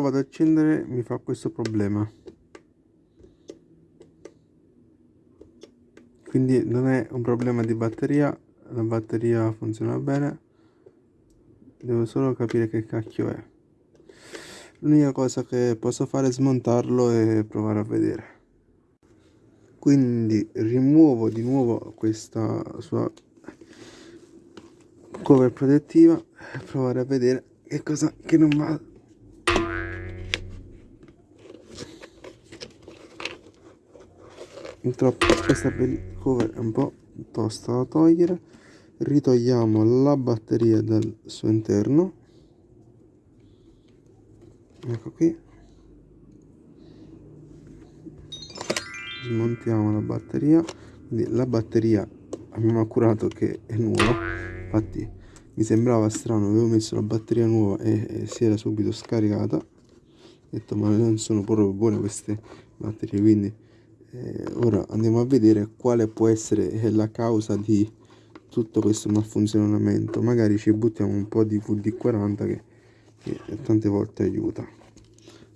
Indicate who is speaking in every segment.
Speaker 1: lo vado ad accendere mi fa questo problema. Quindi non è un problema di batteria la batteria funziona bene. Devo solo capire che cacchio è. L'unica cosa che posso fare è smontarlo e provare a vedere. Quindi rimuovo di nuovo questa sua cover protettiva e provare a vedere che cosa che non va purtroppo questa cover è un po' tosta da togliere. Ritogliamo la batteria dal suo interno. Ecco qui. Smontiamo la batteria. Quindi la batteria abbiamo accurato che è nuova. Infatti mi sembrava strano avevo messo la batteria nuova e, e si era subito scaricata. Ho detto ma non sono proprio buone queste batterie quindi ora andiamo a vedere quale può essere la causa di tutto questo malfunzionamento. Magari ci buttiamo un po' di VD40 che, che tante volte aiuta.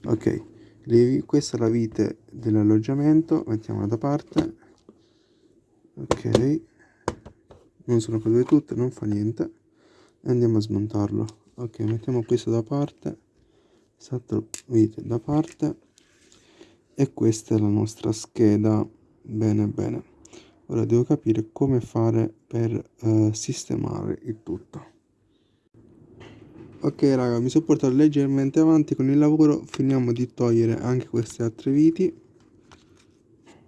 Speaker 1: Ok questa è la vite dell'alloggiamento mettiamola da parte. Ok. Non sono cadute tutte non fa niente. Andiamo a smontarlo. Ok mettiamo questo da parte. Esatto vite da parte e questa è la nostra scheda. Bene bene. Ora devo capire come fare per uh, sistemare il tutto. Ok raga mi sono portato leggermente avanti con il lavoro. Finiamo di togliere anche queste altre viti.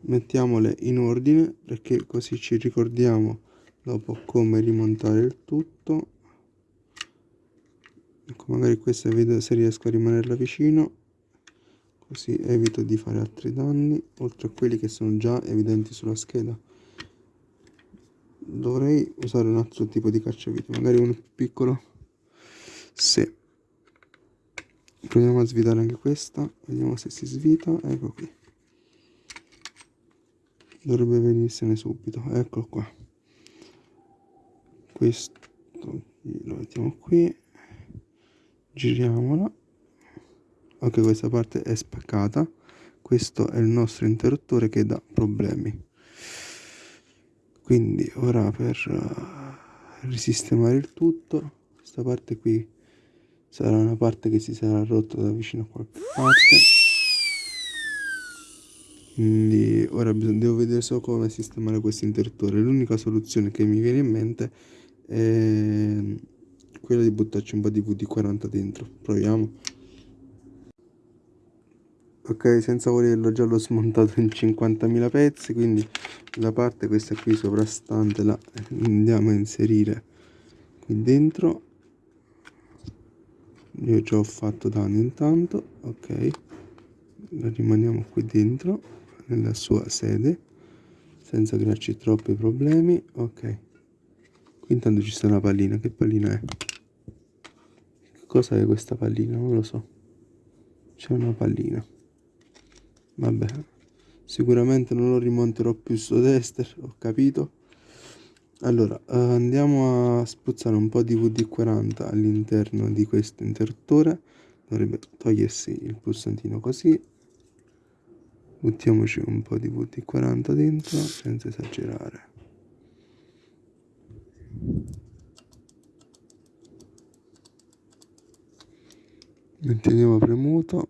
Speaker 1: Mettiamole in ordine perché così ci ricordiamo dopo come rimontare il tutto. Ecco magari questa vedo se riesco a rimanerla vicino così evito di fare altri danni oltre a quelli che sono già evidenti sulla scheda. Dovrei usare un altro tipo di cacciavite magari uno più piccolo. Se proviamo a svitare anche questa vediamo se si svita ecco qui. Dovrebbe venirsene subito eccolo qua. Questo lo mettiamo qui. Giriamola ok questa parte è spaccata. Questo è il nostro interruttore che dà problemi. Quindi ora per uh, risistemare il tutto questa parte qui sarà una parte che si sarà rotta da vicino a qualche parte. Quindi ora devo vedere solo come sistemare questo interruttore. L'unica soluzione che mi viene in mente è quella di buttarci un po' di VD40 dentro. Proviamo ok senza volerlo già l'ho smontato in 50.000 pezzi quindi la parte questa qui sovrastante la andiamo a inserire qui dentro. Io già ho fatto danno intanto ok. La rimaniamo qui dentro nella sua sede senza crearci troppi problemi ok. Qui intanto ci sta una pallina che pallina è? Che cosa è questa pallina? Non lo so. C'è una pallina vabbè sicuramente non lo rimonterò più su tester ho capito. Allora eh, andiamo a spruzzare un po' di VD40 all'interno di questo interruttore dovrebbe togliersi il pulsantino così. Buttiamoci un po' di VD40 dentro senza esagerare. Manteniamo premuto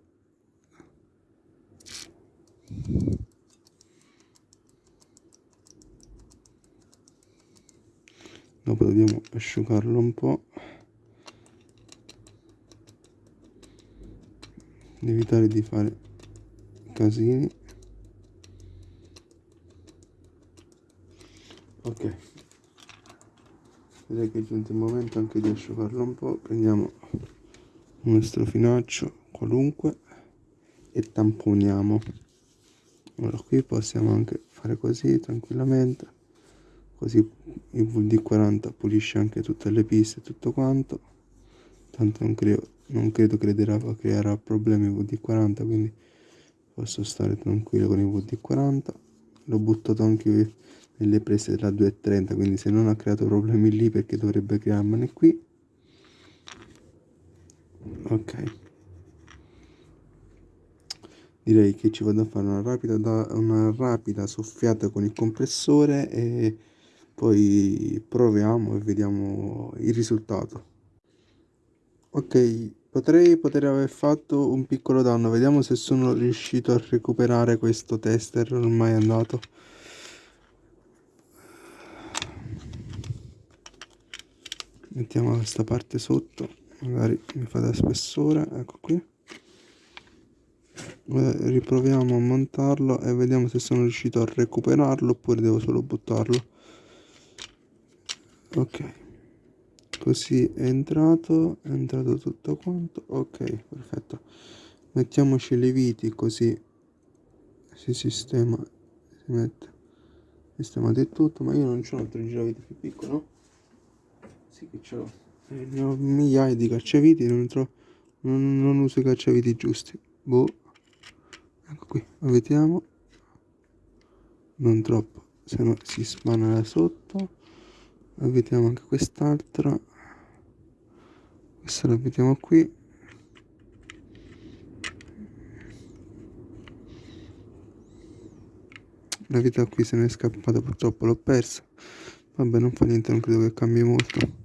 Speaker 1: dopo dobbiamo asciugarlo un po' evitare di fare casini. Ok. Direi che è giunto il momento anche di asciugarlo un po' prendiamo un nostro finaccio qualunque e tamponiamo. Ora qui possiamo anche fare così tranquillamente così il VD40 pulisce anche tutte le piste e tutto quanto. Tanto non, credo, non credo crederà, creerà problemi il VD40 quindi posso stare tranquillo con il VD40 l'ho buttato anche nelle prese della 230 quindi se non ha creato problemi lì perché dovrebbe crearmene qui? Ok. Direi che ci vado a fare una rapida, una rapida soffiata con il compressore e poi proviamo e vediamo il risultato. Ok potrei poter aver fatto un piccolo danno. Vediamo se sono riuscito a recuperare questo tester ormai andato. Mettiamo questa parte sotto magari mi fa da spessore ecco qui. Riproviamo a montarlo e vediamo se sono riuscito a recuperarlo oppure devo solo buttarlo ok. Così è entrato è entrato tutto quanto. Ok perfetto. Mettiamoci le viti così si sistema si mette sistemato il tutto. Ma io non c'ho un altro giraviti più piccolo. Sì che ce l'ho eh, ne ho migliaia di cacciaviti non, trovo, non, non uso i cacciaviti giusti. Boh. Ecco qui vediamo non troppo se no si spana da sotto vediamo anche quest'altra. Questa la vediamo qui. La vita qui se ne è scappata purtroppo l'ho persa. Vabbè non fa niente non credo che cambi molto.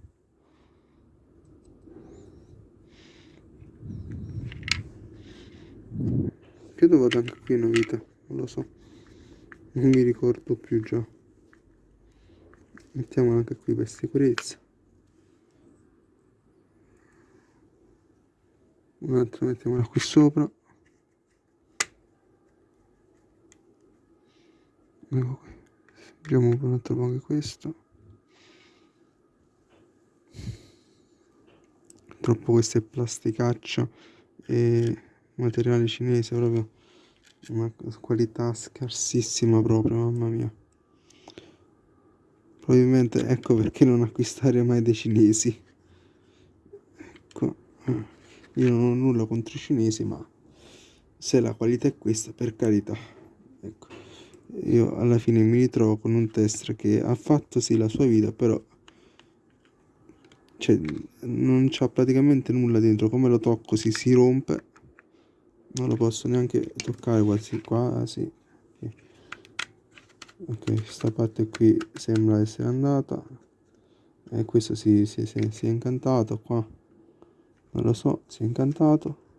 Speaker 1: Credo vada anche qui una vita non lo so. Non mi ricordo più già mettiamola anche qui per sicurezza. Un'altra mettiamola qui sopra. Ecco qui. Abbiamo un altro po' anche questo. Troppo questa è plasticaccia e materiale cinese proprio una qualità scarsissima proprio mamma mia probabilmente ecco perché non acquistare mai dei cinesi. Ecco io non ho nulla contro i cinesi ma se la qualità è questa per carità ecco. Io alla fine mi ritrovo con un tester che ha fatto sì la sua vita però cioè non c'ha praticamente nulla dentro. Come lo tocco si si rompe. Non lo posso neanche toccare quasi quasi ok questa parte qui sembra essere andata. E questo si, si, si, è incantato qua. Non lo so si è incantato.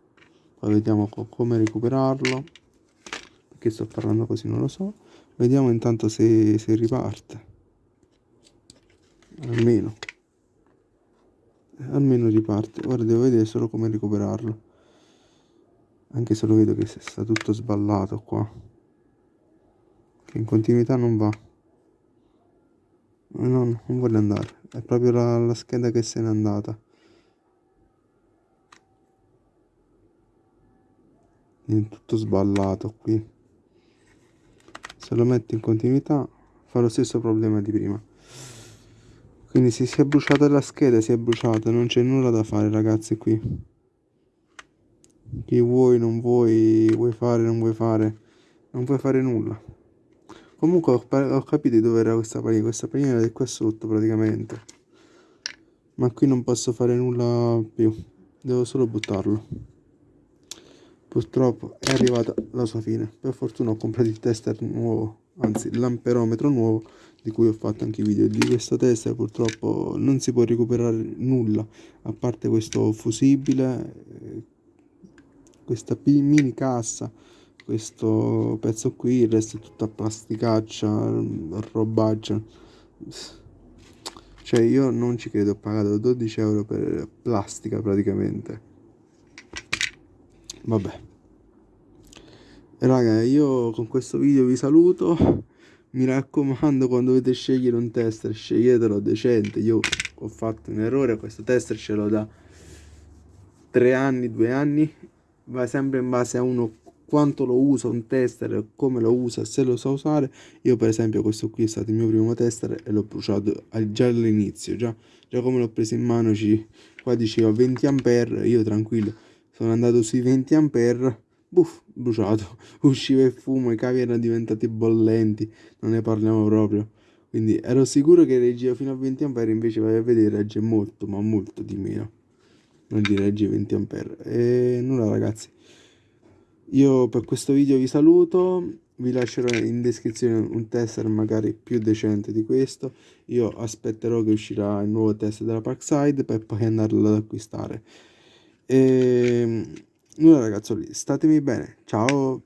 Speaker 1: Poi vediamo co come recuperarlo. Perché sto parlando così non lo so. Vediamo intanto se, se riparte. Almeno. Almeno riparte. Ora devo vedere solo come recuperarlo. Anche se lo vedo che sta tutto sballato qua che in continuità non va. No, no non vuole andare. È proprio la, la scheda che se n'è andata. È tutto sballato qui. Se lo metto in continuità fa lo stesso problema di prima. Quindi se si è bruciata la scheda si è bruciata non c'è nulla da fare ragazzi qui. Che vuoi, non vuoi, vuoi fare, non vuoi fare, non puoi fare nulla. Comunque ho, ho capito dove era questa panina, questa panina era di qua sotto praticamente. Ma qui non posso fare nulla più, devo solo buttarlo. Purtroppo è arrivata la sua fine. Per fortuna ho comprato il tester nuovo, anzi l'amperometro nuovo di cui ho fatto anche i video di questo tester purtroppo non si può recuperare nulla a parte questo fusibile questa mini cassa questo pezzo qui il resto è tutta plasticaccia robaccia. Cioè io non ci credo ho pagato 12 euro per plastica praticamente. Vabbè. Raga io con questo video vi saluto. Mi raccomando quando dovete scegliere un tester sceglietelo decente. Io ho fatto un errore questo tester ce l'ho da 3 anni 2 anni. Va sempre in base a uno quanto lo usa un tester, come lo usa, se lo sa usare. Io per esempio questo qui è stato il mio primo tester e l'ho bruciato già all'inizio, già, già come l'ho preso in mano, ci, qua diceva 20 ampere, io tranquillo, sono andato sui 20 ampere, buff, bruciato, usciva il fumo, i cavi erano diventati bollenti, non ne parliamo proprio. Quindi ero sicuro che reggiva fino a 20 ampere, invece vai a vedere regge molto, ma molto di meno non di regge 20 ampere e nulla ragazzi io per questo video vi saluto vi lascerò in descrizione un tester magari più decente di questo. Io aspetterò che uscirà il nuovo test della Parkside per poi andarlo ad acquistare. E nulla ragazzoli statemi bene. Ciao